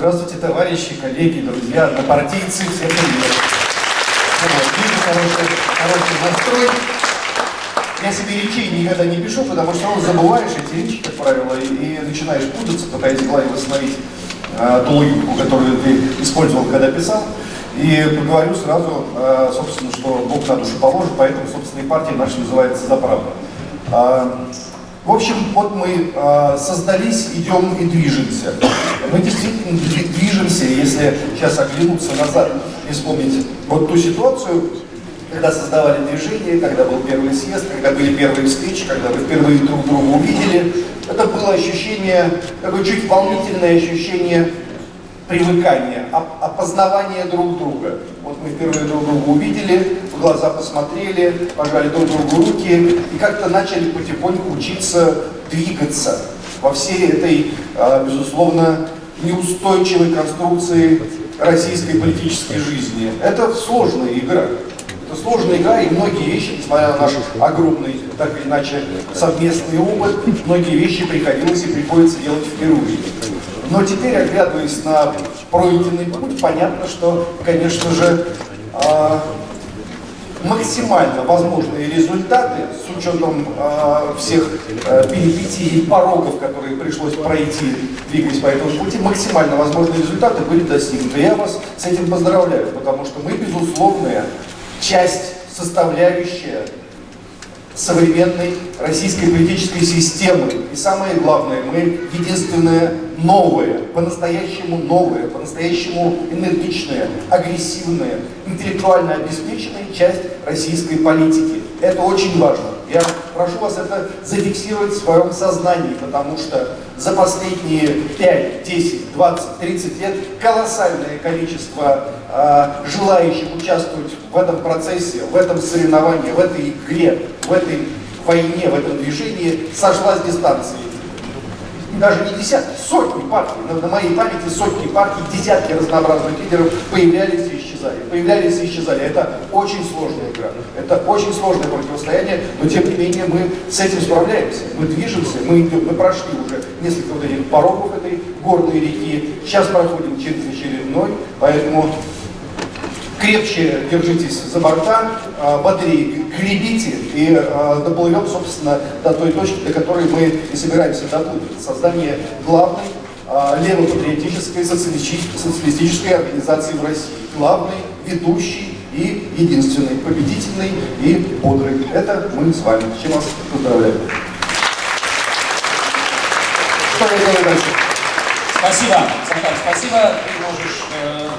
Здравствуйте, товарищи, коллеги, друзья, однопартийцы, всем привет. Вижу хороший, хороший настрой. Я себе речей никогда не пишу, потому что ну, забываешь эти речи, как правило, и, и начинаешь путаться, пытаясь в голове восстановить э, ту логику, которую ты использовал, когда писал. И поговорю сразу, э, собственно, что Бог на душу положит, поэтому, собственно, и партия наша называется «За правду». В общем, вот мы э, создались, идем и движемся. Мы действительно движемся, если сейчас оглянуться назад и вспомнить вот ту ситуацию, когда создавали движение, когда был первый съезд, когда были первые встречи, когда вы впервые друг друга увидели, это было ощущение, такое чуть волнительное ощущение привыкания, опознавания друг друга. Вот мы впервые друг друга увидели, глаза посмотрели, пожали друг другу руки и как-то начали потихоньку учиться двигаться во всей этой, а, безусловно, неустойчивой конструкции российской политической жизни. Это сложная игра. Это сложная игра, и многие вещи, несмотря на наш огромный, так или иначе, совместный опыт, многие вещи приходилось и приходится делать впервые. Но теперь, оглядываясь на пройденный путь, понятно, что, конечно же, а, максимально возможные результаты с учетом э, всех э, перипетий и порогов, которые пришлось пройти, двигаясь по этому пути, максимально возможные результаты были достигнуты. Я вас с этим поздравляю, потому что мы, безусловная часть, составляющая современной российской политической системы. И самое главное, мы единственное новое, по-настоящему новое, по-настоящему энергичная, агрессивная, интеллектуально обеспеченная часть российской политики. Это очень важно. Я прошу вас это зафиксировать в своем сознании, потому что за последние 5, 10, 20, 30 лет колоссальное количество э, желающих участвовать в этом процессе, в этом соревновании, в этой игре, в этой войне, в этом движении сошла с дистанции даже не десятки, сотни партий, на, на моей памяти сотни партий, десятки разнообразных лидеров появлялись и исчезали, появлялись и исчезали. Это очень сложная игра, это очень сложное противостояние, но тем не менее мы с этим справляемся, мы движемся, мы идем, мы прошли уже несколько вот этих порогов этой горной реки, сейчас проходим через очередной, поэтому крепче держитесь за борта, а, бодрее гребите и а, доплывем, собственно, до той точки, до которой мы и собираемся доплыть. Создание главной а, левопатриотической социалистической организации в России. Главной, ведущей и единственной, победительной и бодрой. Это мы с вами. Чем вас поздравляю. Спасибо, спасибо. Ты можешь... Э